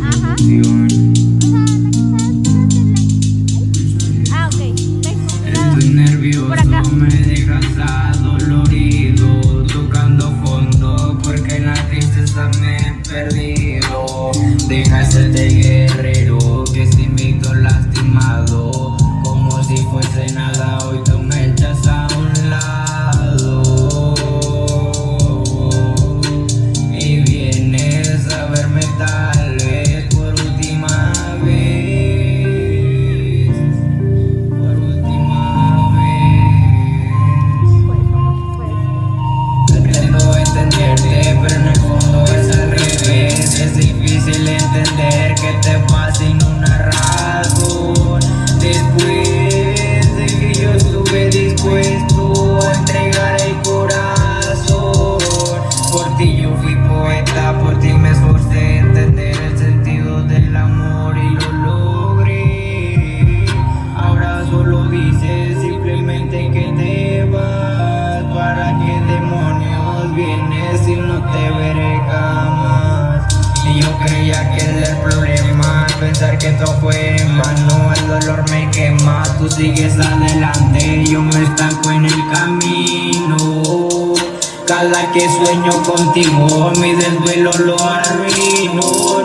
Ajá. producción. Ah, ok. Estoy nervioso, me dejas adolorido Tocando fondo porque en la tristeza me he perdido Deja ese de dices simplemente que te vas. ¿Para qué demonios vienes si no te veré jamás? Y yo creía que era el problema Pensar que todo fue en vano. El dolor me quema Tú sigues adelante Yo me estanco en el camino. Cada que sueño contigo, mi desvelo lo arruino,